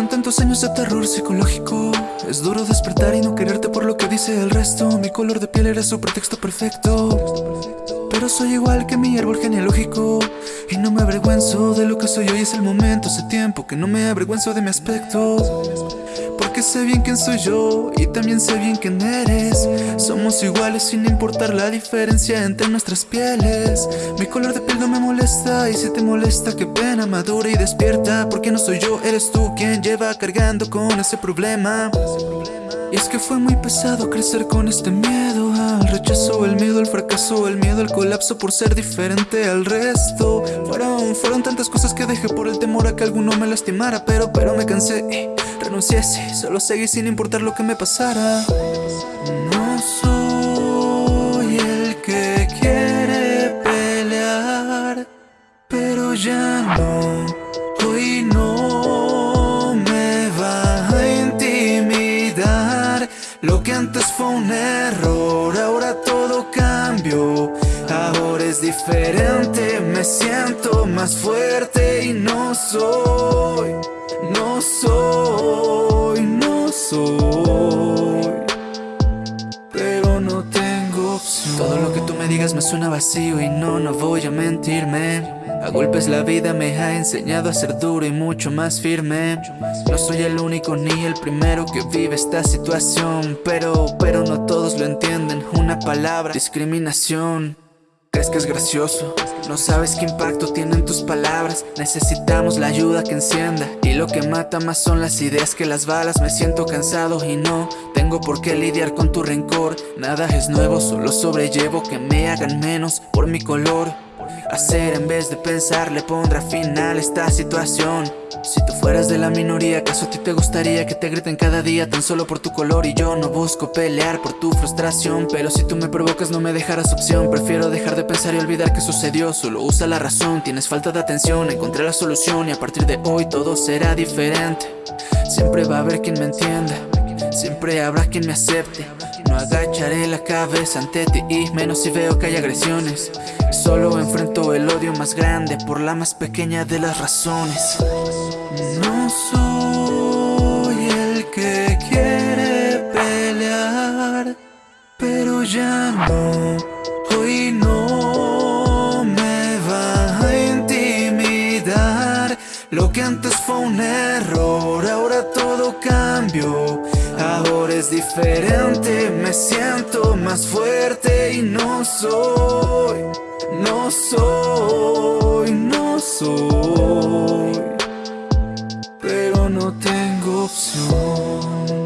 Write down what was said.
tantos años de terror psicológico. Es duro despertar y no quererte por lo que dice el resto. Mi color de piel era su pretexto perfecto. Pero soy igual que mi árbol genealógico. Y no me avergüenzo de lo que soy hoy. Es el momento, hace tiempo que no me avergüenzo de mi aspecto Sé bien quién soy yo y también sé bien quién eres. Somos iguales sin importar la diferencia entre nuestras pieles. Mi color de piel no me molesta y si te molesta que pena. Madura y despierta Porque no soy yo, eres tú quien lleva cargando con ese problema y es que fue muy pesado crecer con este miedo al rechazo, el miedo al fracaso, el miedo al colapso por ser diferente al resto. Fueron, fueron tantas cosas que dejé por el temor a que alguno me lastimara, pero, pero me cansé y renuncié, sí, solo seguí sin importar lo que me pasara. No soy antes fue un error, ahora todo cambió. Ahora es diferente, me siento más fuerte y no soy, no soy, no soy. Me suena vacío y no, no voy a mentirme. A golpes la vida me ha enseñado a ser duro y mucho más firme. No soy el único ni el primero que vive esta situación Pero, pero no todos lo entienden. Una palabra, discriminación ¿Crees que es gracioso? No sabes qué impacto tienen tus palabras. Necesitamos la ayuda que encienda. Y lo que mata más son las ideas que las balas. Me siento cansado y no tengo por qué lidiar con tu rencor. Nada es nuevo, solo sobrellevo que me hagan menos por mi color. Hacer en vez de pensar le pondrá final a esta situación fueras de la minoría, ¿acaso a ti te gustaría que te griten cada día tan solo por tu color? Y yo no busco pelear por tu frustración Pero si tú me provocas no me dejarás opción. Prefiero dejar de pensar y olvidar que sucedió. Solo usa la razón, tienes falta de atención Encontré la solución y a partir de hoy todo será diferente. Siempre va a haber quien me entienda Siempre habrá quien me acepte. No agacharé la cabeza ante ti y menos si veo que hay agresiones. Solo enfrento el odio más grande por la más pequeña de las razones No soy el que quiere pelear Pero ya no, hoy no me va a intimidar. Lo que antes fue un error, ahora todo cambió. Ahora es diferente, me siento más fuerte y no soy, no soy, no soy, no tengo opción.